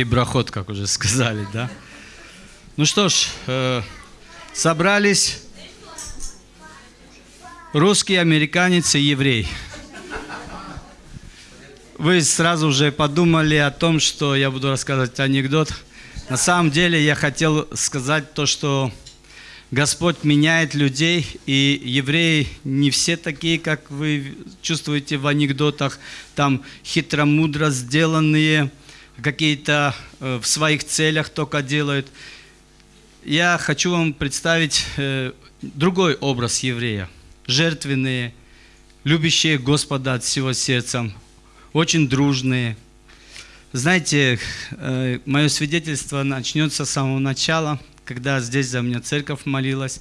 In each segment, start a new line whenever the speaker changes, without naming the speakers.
и брахот, как уже сказали, да. Ну что ж, э, собрались русский, американец и еврей. Вы сразу же подумали о том, что я буду рассказывать анекдот. На самом деле я хотел сказать то, что Господь меняет людей, и евреи не все такие, как вы чувствуете в анекдотах, там хитро-мудро сделанные, какие-то э, в своих целях только делают. Я хочу вам представить э, другой образ еврея. Жертвенные, любящие Господа от всего сердца, очень дружные. Знаете, э, мое свидетельство начнется с самого начала – когда здесь за меня церковь молилась,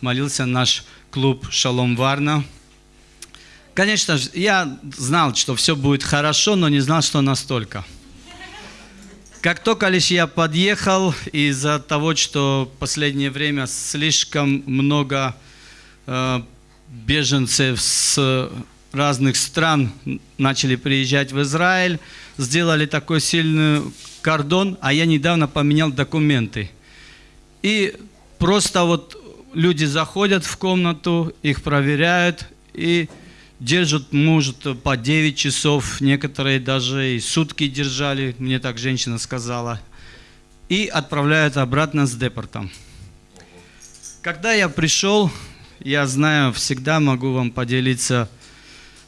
молился наш клуб «Шалом Варна». Конечно, я знал, что все будет хорошо, но не знал, что настолько. Как только лишь я подъехал, из-за того, что в последнее время слишком много э, беженцев с разных стран начали приезжать в Израиль, сделали такой сильный кордон, а я недавно поменял документы – и просто вот люди заходят в комнату, их проверяют и держат, может, по 9 часов, некоторые даже и сутки держали, мне так женщина сказала, и отправляют обратно с депортом. Когда я пришел, я знаю, всегда могу вам поделиться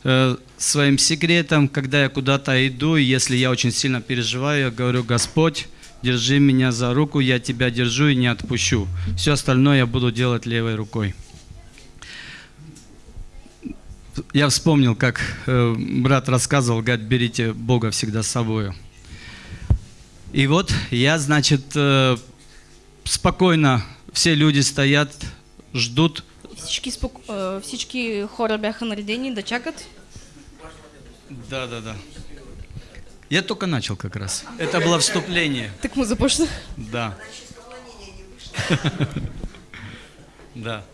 э, своим секретом, когда я куда-то иду, и если я очень сильно переживаю, я говорю, Господь, держи меня за руку, я тебя держу и не отпущу. Все остальное я буду делать левой рукой. Я вспомнил, как э, брат рассказывал, говорит, берите Бога всегда с собой. И вот я, значит, э, спокойно, все люди стоят, ждут.
Всички, спок... всички хора бяха наредени да чакат.
Да, да, да. Я только начал как раз. Это было вступление.
Так мы започнем.
Да. Да.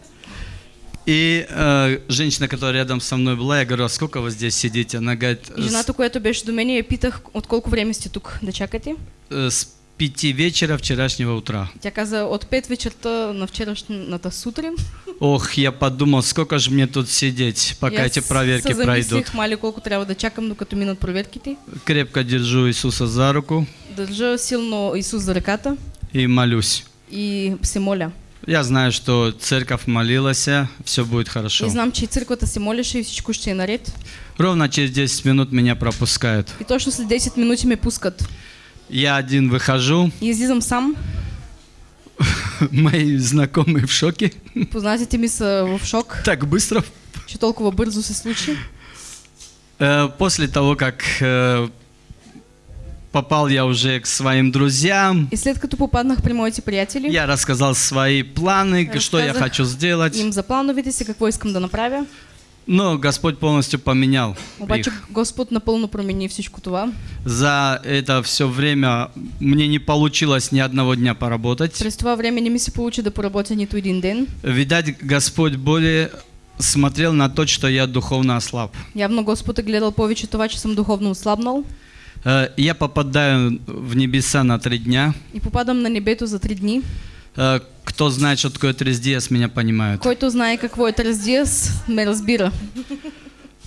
И э, женщина, которая рядом со мной была, я говорю, а сколько вы здесь сидите? Она говорит...
И жената, която беше до мен, я питах, от колко време сте тук да чакате?
С пяти вечера вчерашнего утра.
Тя каза от пет вечерта на вчерашната сутрин.
Ох, я подумал, сколько же мне тут сидеть, пока эти проверки пройдут.
мали колко трябва да чакам, докато минат проверките.
Крепко держу Иисуса за руку.
Държа силно Исус за ръката.
И молюсь.
И се моля.
Я знаю, что церковь молилась, все будет хорошо.
И знам, че църквата се молеше и всичко ще е наред.
Ровно через 10 минут меня пропускают.
И точно след 10 минути ме пускат.
Я один выхожу.
И излизам сам.
Мои знакомые в шоке.
Познатите ми са в шок.
Так быстро.
Че толкова бързо се случи.
Э, после того, как э, попал я уже к своим друзьям.
И след като попаднах при моите приятели.
Я рассказал свои планы, что я хочу сделать.
Им за плановете си, какво искам да направя.
Но Господь полностью поменял
Обаче
их.
Господь напълно промени всичко това.
За это все время мне не получилось ни одного дня поработать.
През това време не ми се получи да поработя нито един ден.
Видать, Господь более смотрел на то, что я духовно ослаб.
Явно Господ е гледал повече това, че съм духовно ослабнал.
Э, Я попадаю в небеса на три дня.
И попадам на небето за три дни.
Э, Кто знает, что такое трезdias, меня понимают.
Който знае какво е тръздиас, ме разбира.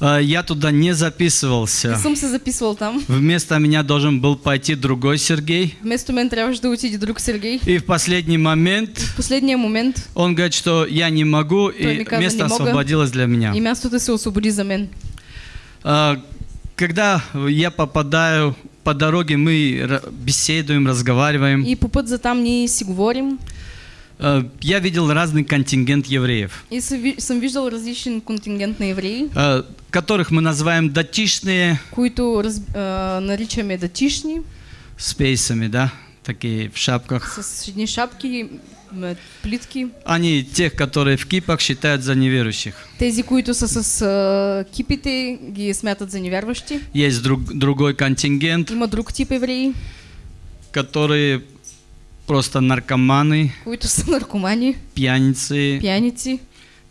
Э, Я туда не записывался.
съм се записвал там.
Вместо меня должен был пойти другой Сергей.
Вместо мен трябваше да отиде друг Сергей.
И в последний момент
В последния момент
он говорит, что я не могу,
Той
и
каза,
место освободилось для меня.
и мястото се освободи за мен.
Когда я попадаю по дороге, мы беседуем, разговариваем.
И по път за там ние си говорим.
А, Я видел разный контингент евреев,
И съм ви- съм виждал различен контингент на евреи,
а, которых мы называем датишные,
които раз, а, наричаме датишни,
с пейсами, да, такие в шапках.
с едни шапки, плитки.
Они тех, которые в кипах считают за неверующих.
Тези, които са с а, кипите, ги смятат за невярващи.
Есть друг, другой контингент,
Има друг тип евреи,
которые просто наркоманы,
които са наркомани,
пьяницы,
пияници,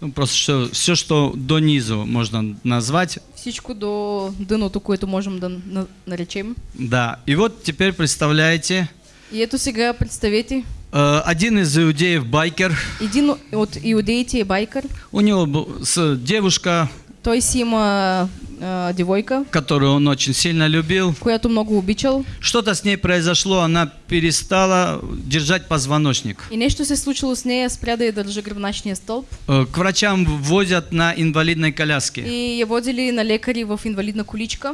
Ну, просто что, все, что до низу можно назвать.
Всичко до дъното, което можем да на- наречем.
Да. И вот теперь представляете,
И ето сега представете,
э, один из иудеев, байкер,
един от иудеите е байкър,
у него с девушка,
той си има а, девойка,
которую он очень сильно любил.
която много обичал
Что-то с ней произошло, она перестала держать позвоночник.
и нещо се случило с нея, спря да я държа гръбначния стълб
Э, К врачам возят на инвалидной коляске.
и я водили на лекари в инвалидна количка.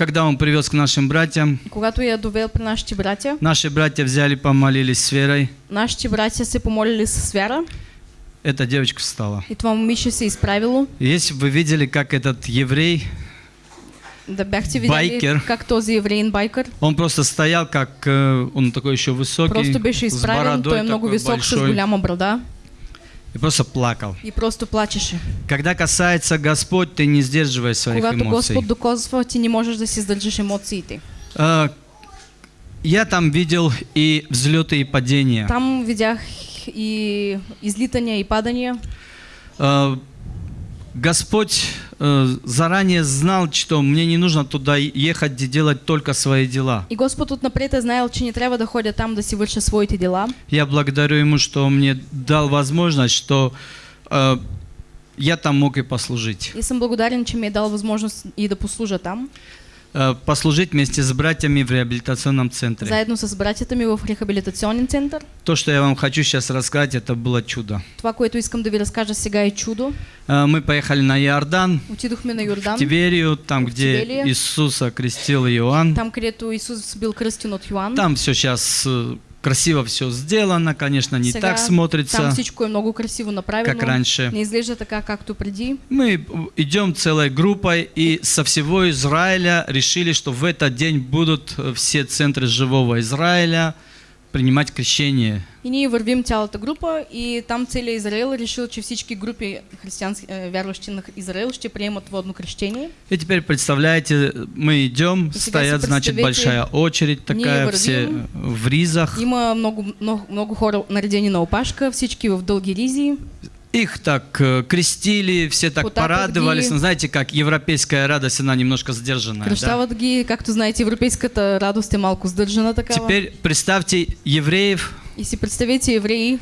Когда он привез к нашим братьям,
когато я довел при нашите братя,
наши братья взяли, помолились с верой.
нашите братя се помолили с вяра
Эта девочка встала.
и това момиче се изправило.
И Если бы вы видели, как этот еврей,
Да бяхте видели
Байкер.
как този евреин байкър
он просто стоял, как э, он такой еще высокий,
просто беше
бородой
той е много
такой
висок с
большой,
голяма брада
и просто плакал.
и просто плачеше.
Когда касается Господь, ты не сдерживай своих
Когато
эмоций.
Господ докосва, ти не можеш да си издържиш емоциите.
А, я там видел и взлеты, и падения.
Там видях и излитания, и падания.
А, Господь э, заранее знал, что мне не нужно туда ехать и делать только свои дела.
И Господ отнапред е знаел, че не трябва да ходя там да си върша своите дела.
Я благодарю Ему, что Он мне дал возможность, что э, я там мог и послужить.
И съм благодарен, че ми е дал възможност и да послужа там,
послужить вместе с братьями в реабилитационном центре.
заедно с братята ми в рехабилитационен център.
То, что я вам хочу сейчас рассказать, это было чудо.
Това, което искам да ви разкажа сега е чудо.
Э, мы поехали на Иордан,
Отидохме на
в
Йордан,
Тиверию, там,
В
где
Тибелия.
Иисуса крестил Иоанн.
там където Исус бил кръстен от Йоан.
Там все сейчас красиво все сделано, конечно, не
Сега
так
Там
смотрится,
всичко е много красиво направено.
как раньше.
Не изглежда така, както преди.
Мы идем целой группой и со всего Израиля решили, что в этот день будут э, все центры живого Израиля принимать крещение.
И ние вървим цялата група и там целият Израел решил, че всички групи християнски, э, вярващи на Израел ще приемат водно крещение.
И теперь представляете, мы идем, стоят, значит, большая очередь такая, все в ризах.
Има много, много, много хора наредени на опашка, всички в дълги ризи.
Их так э, крестили, все так
Потапят
порадовались. Ну, знаете, как европейская радость, она немножко сдержанная. да?
Кръщават ги, както знаете, европейската радост е малко сдържана такава.
Теперь представьте евреев,
И си представете евреи,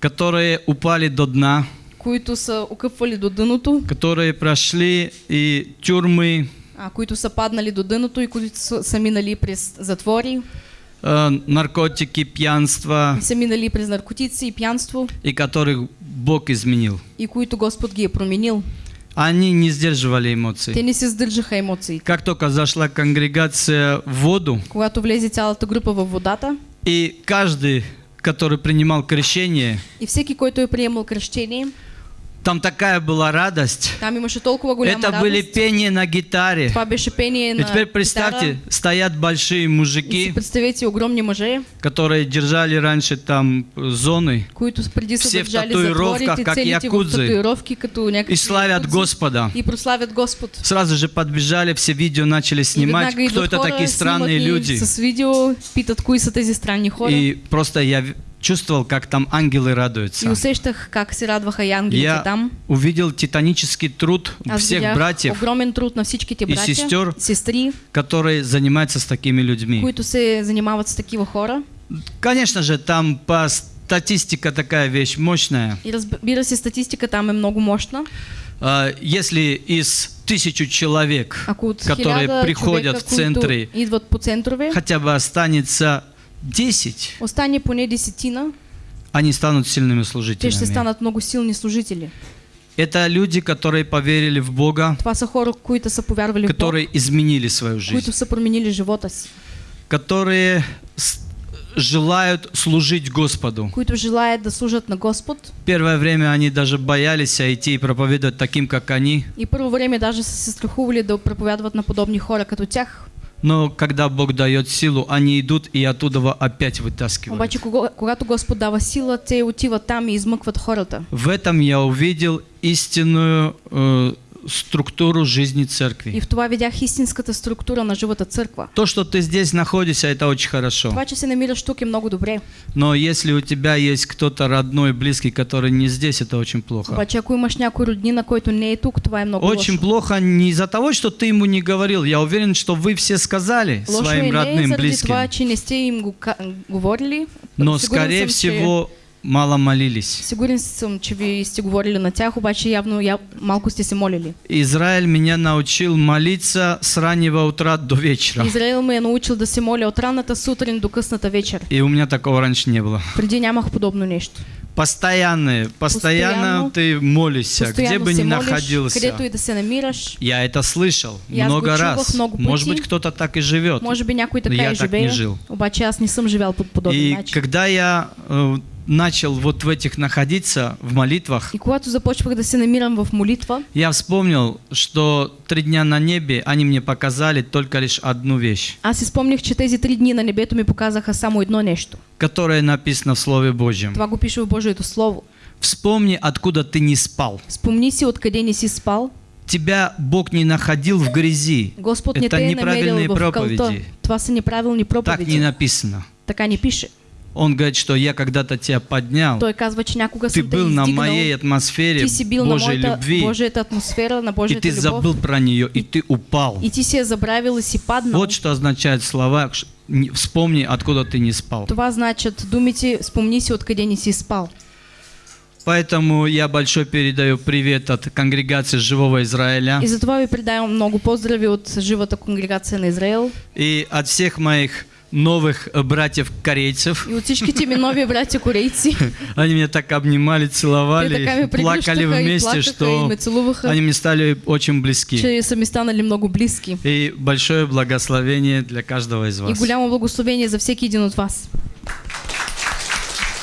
которые упали до дна,
които са окъпвали до дъното,
которые прошли и тюрьмы,
а, които са паднали до дъното и които са, са минали през затвори,
э, наркотики, пьянство,
и са минали през наркотици и пянство,
и которых Бог изменил.
и които Господ ги е променил.
Они не сдерживали эмоций.
Те не се сдържаха емоциите.
Как только зашла конгрегация в воду,
Когато влезе цялата група във водата
и каждый, который принимал крещение,
и всеки, който е приемал кръщение,
там такая была радость. Это были пение на гитаре. И теперь представьте, стоят большие мужики,
представете огромни мъже,
которые держали раньше там зоны Все в татуировках, как якудзы. и славят Господа.
И прославят Господ.
Сразу же подбежали, все видео начали снимать, кто это такие странные люди. И просто я чувствовал, как там ангелы
И
радуются.
усещах как се радваха и ангелите
Я
там.
увидел титанический труд
Аз
всех братьев,
огромен труд на всичките
и
братя,
сестер.
сестри,
которые занимаются с такими людьми.
които се занимават с такива хора.
Конечно же, там по статистика такая вещь мощная.
И разбира се, статистика там е много мощна.
А, Если из тысячу человек, которые приходят в центры, хотя бы останется 10,
остане поне десетина,
они станут сильными
те ще
служителями.
станат много силни служители.
Это люди, которые поверили в Бога,
Това са хора, които са повярвали в Бог,
которые изменили свою
които
жизнь,
са променили живота си,
которые желают служить Господу.
които желаят да служат на Господ.
Первое время они даже боялись идти и проповедовать таким, как они.
И първо време даже се страхували да проповядват на подобни хора като тях.
Но когда Бог дает силу, они идут и оттуда опять вытаскивают.
Обаче, когато Господ дава сила, те отиват там и измъкват хората.
В этом я увидел истинную э, структуру жизни
И
церкви.
в това видях истинската структура на живата църква.
То, что ты здесь находишься, это очень хорошо.
Това, че се намираш тук е много добре.
Но если у тебя есть кто-то родной, близкий, который не здесь, это очень плохо.
Обаче ако имаш някой роднина, който не е тук, това е много
Очень
лошо.
плохо не из-за того, что ты ему не говорил. Я уверен, что вы все сказали
Лошо
своим родным, близким.
това, че не сте им го говорили.
Но, скорее
съм, че-
всего, мало молились.
Сигурен съм, че ви сте говорили на тях, обаче явно я, малко сте се молили.
Израиль меня научил молиться с раннего утра до вечера.
Израил ме е научил да се моля от ранната сутрин до късната вечер.
И у меня такого раньше не было.
Преди нямах подобно нещо.
Постоянно, постоянно
Постоянно-
ты молишься, где бы ни находился.
където и да се намираш.
Я это слышал
аз
много раз.
много
Может
пъти.
быть, кто-то так и живет.
Може би някой
Но
така
я
и
так не
живее,
жил.
обаче аз не съм живял по подобен
И
начин.
когда я э, начал вот в этих находиться, в молитвах,
И когато започвах да се намирам в молитва,
я вспомнил, что три дня на небе они мне показали только лишь одну вещь,
аз си спомних, че тези три дни на небето ми показаха само едно нещо.
которая написана в Слове Божьем.
Това го пише в Божието Слово.
Вспомни, откуда ты не спал.
Спомни си откъде не си спал.
Тебя Бог не находил в грязи.
Господ не
Это
те е
неправильные
намерил в кълта.
проповеди.
Това са неправилни
Так
проповеди.
не написано.
Така не пише.
Он говорит, что я когда-то тебя поднял. Ты был на моей атмосфере Божьей любви. И ты забыл про нее, и ты упал.
Я.
Вот что означает слова «вспомни, откуда ты не спал».
Това значат думите спомни си откъде не спал.
Поэтому я большой передаю привет от конгрегации Живого Израиля
И затова ви предавам много поздрави от живата конгрегация на Израел
и от всех моих новых э, братьев-корейцев.
и от всичките ми нови братя корейци.
Они меня так обнимали, целовали, плакали
и
вместе,
и
что они мне стали очень близки.
ми станали много близки.
И большое благословение для каждого из
И
вас.
голямо благословение за всеки един от вас.